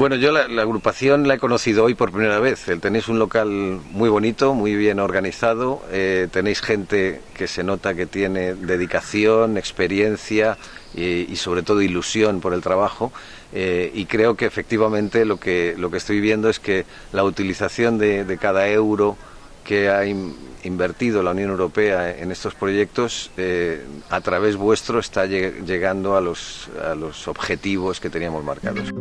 Bueno, yo la, agrupación la he conocido hoy por primera vez. Tenéis un local muy bonito, muy bien organizado, eh, tenéis gente que se nota que tiene dedicación, experiencia y, sobre todo ilusión por el trabajo. Eh, y creo que efectivamente lo que, lo que estoy viendo es que la utilización de, cada euro que ha invertido la Unión Europea en estos proyectos, eh, a través vuestro está llegando a los, a los objetivos que teníamos marcados.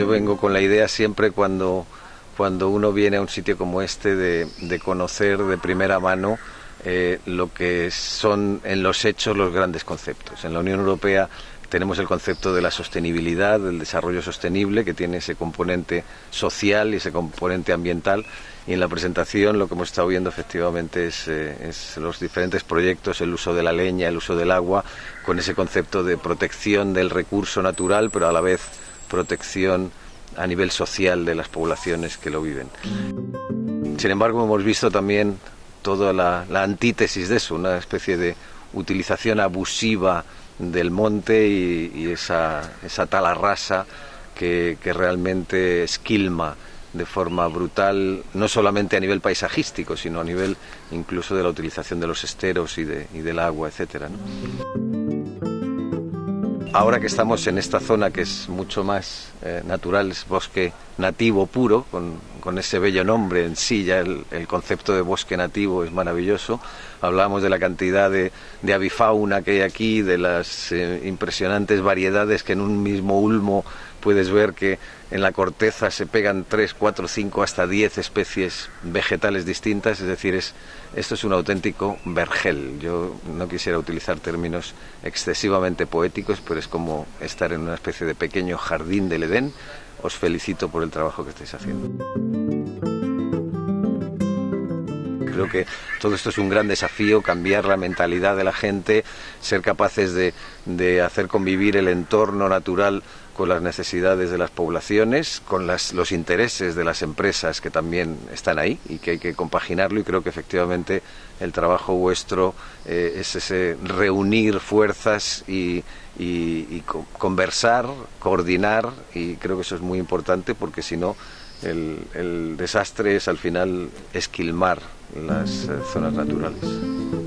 Yo vengo con la idea siempre cuando, cuando uno viene a un sitio como este de, conocer de primera mano eh, lo que son en los hechos los grandes conceptos. En la Unión Europea tenemos el concepto de la sostenibilidad, del desarrollo sostenible, que tiene ese componente social y ese componente ambiental. Y en la presentación lo que hemos estado viendo efectivamente es, eh, es, los diferentes proyectos, el uso de la leña, el uso del agua, con ese concepto de protección del recurso natural, pero a la vez protección a nivel social de las poblaciones que lo viven. Sin embargo, hemos visto también toda la, antítesis de eso, una especie de utilización abusiva del monte y, esa, esa tala rasa que, realmente esquilma de forma brutal, no solamente a nivel paisajístico, sino a nivel incluso de la utilización de los esteros y, de, y del agua, etcétera. Ahora que estamos en esta zona que es mucho más eh, natural, es bosque nativo puro, con, ese bello nombre en sí, ya el, concepto de bosque nativo es maravilloso. Hablábamos de la cantidad de, avifauna que hay aquí, de las eh, impresionantes variedades que en un mismo ulmo puedes ver que en la corteza se pegan 3, 4, 5, hasta 10 especies vegetales distintas, es decir, es, esto es un auténtico vergel. Yo no quisiera utilizar términos excesivamente poéticos, pero es como estar en una especie de pequeño jardín del Edén. Os felicito por el trabajo que estáis haciendo. Creo que todo esto es un gran desafío, cambiar la mentalidad de la gente, ser capaces de, de hacer convivir el entorno natural con las necesidades de las poblaciones, con los intereses de las empresas que también están ahí y que hay que compaginarlo y creo que efectivamente el trabajo vuestro eh, es ese reunir fuerzas y, conversar, coordinar y creo que eso es muy importante porque si no el, desastre es al final esquilmar las eh, zonas naturales.